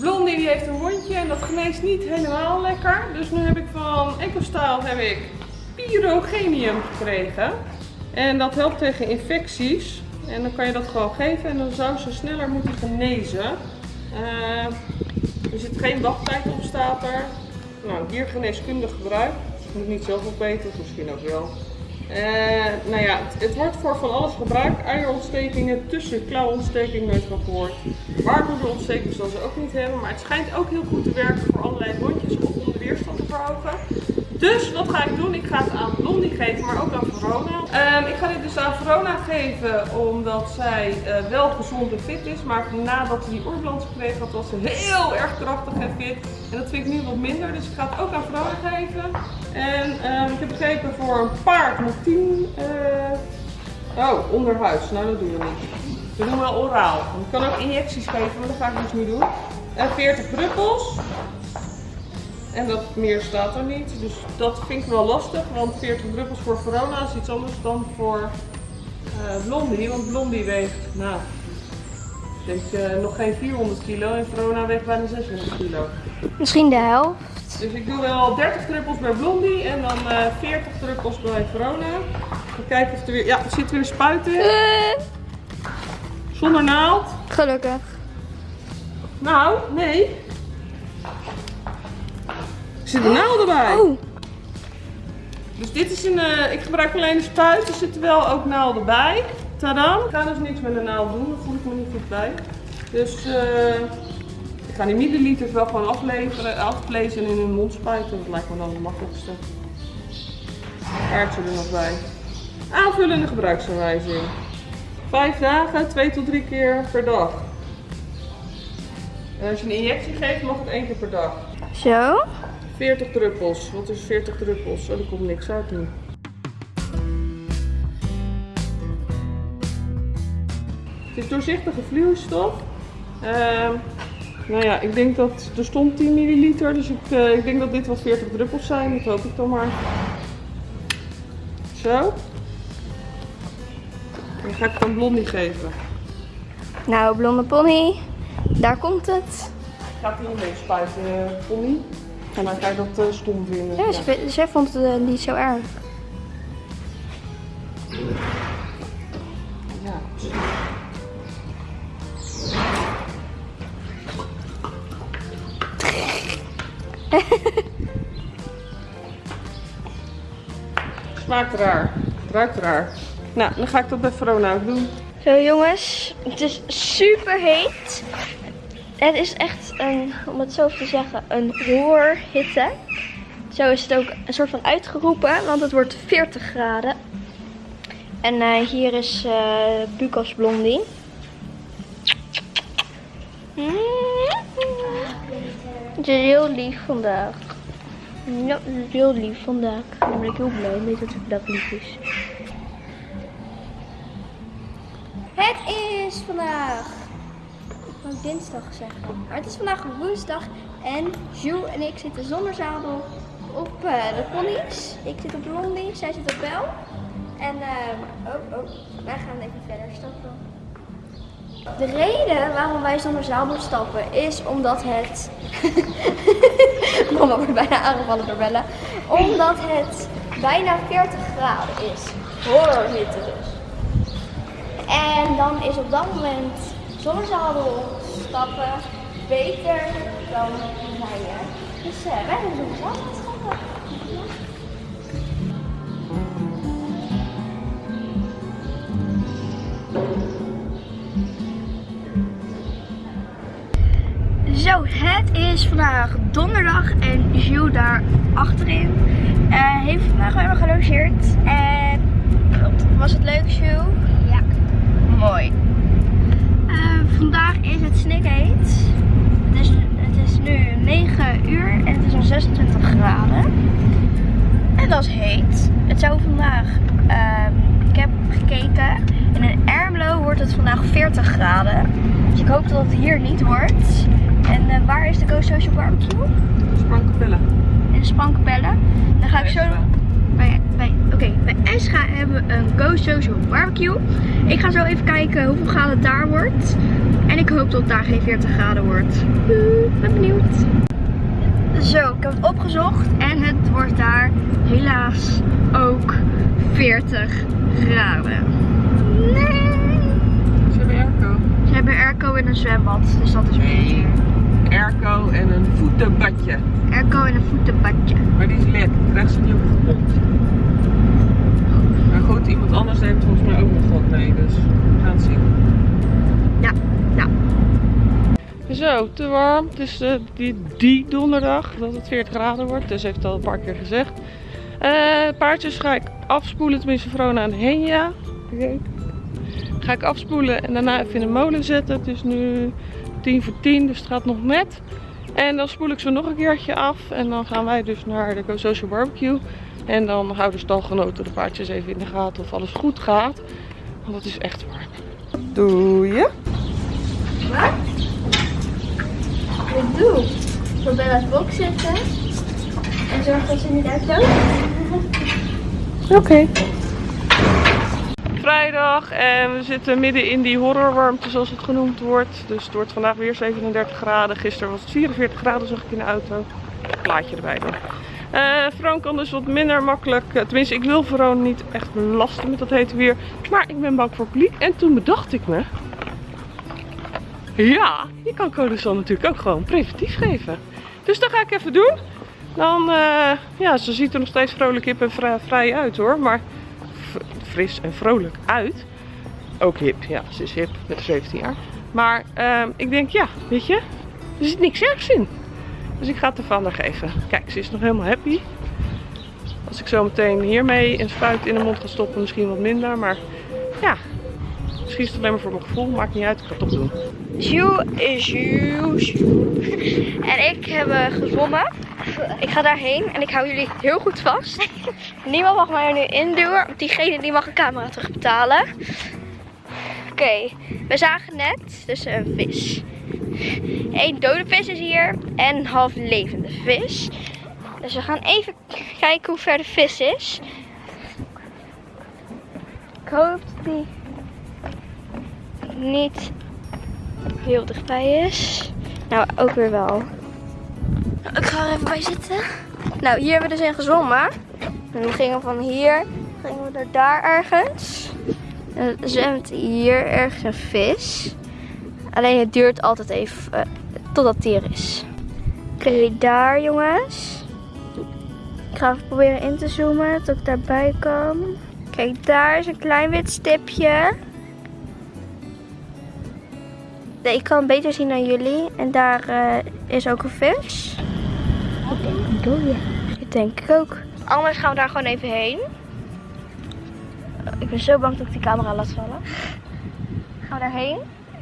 Blondie die heeft een wondje en dat geneest niet helemaal lekker. Dus nu heb ik van EcoStyle heb ik pyrogenium gekregen. En dat helpt tegen infecties. En dan kan je dat gewoon geven en dan zou ze sneller moeten genezen. Uh, er zit geen wachttijd op, staat er. Nou, diergeneeskundig gebruik. Ik moet niet zelf opeten, misschien ook wel. Uh, nou ja, het, wordt voor van alles gebruikt. Eierontstekingen, tussen klauwontsteking nooit van gehoord. Baarmoederontsteking zal ze ook niet hebben. Maar het schijnt ook heel goed te werken voor allerlei wondjes of om de weerstand te verhogen. Dus wat ga ik doen? Ik ga het aan Blondie geven, maar ook aan Verona. Um, ik ga dit dus aan Verona geven omdat zij uh, wel gezond en fit is. Maar nadat ze die oorbalans gekregen had, was ze heel erg krachtig en fit. En dat vind ik nu wat minder, dus ik ga het ook aan Verona geven. En um, ik heb begrepen voor een paard moet 10... Uh... Oh, onderhuis. Nou, dat doen we niet. We doen wel oraal. Ik kan ook injecties geven, maar dat ga ik dus niet doen. En 40 druppels. En dat meer staat er niet. Dus dat vind ik wel lastig. Want 40 druppels voor Verona is iets anders dan voor uh, Blondie. Want Blondie weegt, nou, ik denk uh, nog geen 400 kilo. En Verona weegt bijna 600 kilo. Misschien de helft. Dus ik doe wel 30 druppels bij Blondie en dan uh, 40 druppels bij Verona. Even kijken of er weer... Ja, er zit weer een spuit in. Zonder naald. Gelukkig. Nou, nee. Er zit een naald erbij. Oh. Dus dit is een, uh, ik gebruik alleen een spuit. Er zitten wel ook naalden bij. Tadam. Ik ga dus niks met een naald doen. Daar voel ik me niet goed bij. Dus uh, ik ga die milliliters wel gewoon afleveren, aflezen en in hun mond spuiten. Dat lijkt me dan het makkelijkste. Kaartje er nog bij. Aanvullende gebruiksaanwijzing. Vijf dagen, twee tot drie keer per dag. En als je een injectie geeft, mag het één keer per dag. Zo. 40 druppels. Wat is 40 druppels? Oh, er komt niks uit nu. Het is doorzichtige vloeistof. Uh, nou ja, ik denk dat er stond 10 milliliter, dus ik, uh, ik denk dat dit wel 40 druppels zijn. Dat hoop ik dan maar. Zo. En dan ga ik het aan Blondie geven. Nou, blonde pony, daar komt het. Gaat hij mee spuiten, pony? En dan ga je dat uh, stom vinden. Ja, ja. zij vond het uh, niet zo erg. Ja, Smaakt raar. Ruikt raar. Nou, dan ga ik dat bij Verona ook doen. Zo jongens, het is super heet. Het is echt een, om het zo te zeggen, een roerhitte. Zo is het ook een soort van uitgeroepen, want het wordt 40 graden. En uh, hier is uh, Blondie. Het is heel lief vandaag. Ja, het is heel lief vandaag. Daar ben ik heel blij mee dat het vandaag lief is. Het is vandaag wou dinsdag zeggen. Maar het is vandaag woensdag en Jules en ik zitten zonder zadel op uh, de ponies. Ik zit op Blondie, zij zit op Bel. En uh, oh, oh, wij gaan even verder stappen. De reden waarom wij zonder zadel stappen is omdat het... Mama wordt bijna aangevallen door Bella. Omdat het bijna 40 graden is. Horrorhitte dus. En dan is op dat moment zonder zadel stappen beter dan rijden. Dus uh, wij zadel stappen. Zo, het is vandaag donderdag en Jules daar achterin uh, heeft vandaag weer gelogeerd. En was het leuk, Jules? Ja. Mooi. Vandaag is het snikheet. Het is, het is nu 9 uur en het is al 26 graden. En dat is heet. Het zou vandaag, uh, ik heb gekeken, in Ermelo wordt het vandaag 40 graden. Dus ik hoop dat het hier niet wordt. En uh, waar is de Go Social Barbecue? Sprankapelle. In Sprankapelle. Dan ga ik zo... Bij, bij, Oké, okay, bij Escha hebben we een Go Social Barbecue. Ik ga zo even kijken hoeveel graden het daar wordt. En ik hoop dat het daar geen 40 graden wordt. ben benieuwd. Zo, ik heb het opgezocht en het wordt daar helaas ook 40 graden. Nee. Ze hebben airco. Ze hebben airco in een zwembad, dus dat is beter. Airco en een voetenbadje. Airco in een voetenbadje. Maar die is lek. Krijgt ze niet op gepompt. Maar goed, iemand anders neemt volgens mij ook nog wat mee. Dus we gaan het zien. Ja, ja. Zo, te warm. Het is eh, die, die donderdag dat het 40 graden wordt. Dus heeft het al een paar keer gezegd. Eh, paardjes ga ik afspoelen, tenminste Vrona en Henja. Ga ik afspoelen en daarna even in de molen zetten. Het is nu 10 voor 10, dus het gaat nog net. En dan spoel ik ze nog een keertje af. En dan gaan wij dus naar de Social Barbecue. En dan houden stalgenoten de paardjes even in de gaten of alles goed gaat. Want het is echt warm. Doe je? Wat? Ik doe voor Bella's box zitten en zorg dat ze niet uitloopt. Oké. Vrijdag en we zitten midden in die horrorwarmte zoals het genoemd wordt. Dus het wordt vandaag weer 37 graden. Gisteren was het 44 graden zag ik in de auto. Plaatje erbij dan. Eh Vroon kan dus wat minder makkelijk. eh, Tenminste, ik wil Vroon niet echt belasten met dat hete weer. Maar ik ben bang voor publiek. En toen bedacht ik me. Ja, je kan Codesal natuurlijk ook gewoon preventief geven. Dus dat ga ik even doen. Dan, eh, ja, ze ziet er nog steeds vrolijk hip en vri- vrij uit hoor. Maar fris en vrolijk uit. Ook hip, ja, ze is hip met 17 jaar. Maar ehm, ik denk, ja, weet je, er zit niks ergs in. Dus ik ga het ervan geven. Kijk, ze is nog helemaal happy. Als ik zo meteen hiermee een spuit in de mond ga stoppen, misschien wat minder. Maar ja, is het alleen maar voor mijn gevoel. Maakt niet uit, ik ga het toch doen. Sjoe is sjoe. En ik heb eh, gezwommen. Ik ga daarheen en ik hou jullie heel goed vast. Niemand mag mij er nu induwen. want Diegene die mag een camera terugbetalen. Oké, we zagen net dus een vis. Eén dode vis is hier en een half levende vis. Dus we gaan even kijken hoe ver de vis is. Ik hoop dat die niet heel dichtbij is. Nou, ook weer wel. Ik ga er even bij zitten. Nou, hier hebben we dus in gezwommen. En we gingen van hier, gingen we naar daar ergens. En er zwemt hier ergens een vis. Alleen het duurt altijd even eh, totdat die er is. Oké, daar jongens. Ik ga even proberen in te zoomen, tot ik daarbij kom. Kijk, daar is een klein wit stipje. Ik kan beter zien dan jullie. En daar eh, is ook een vis. Ik denk een dode. Dat denk ik ook. Anders gaan we daar gewoon even heen. Ik ben zo bang dat ik die camera laat vallen. Gaan we daarheen.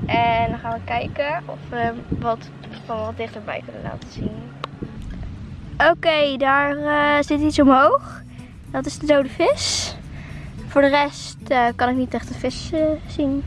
En dan gaan we kijken of we wat van wat dichterbij kunnen laten zien. Oké, daar eh, zit iets omhoog. Dat is de dode vis. Voor de rest eh, kan ik niet echt de vis zien.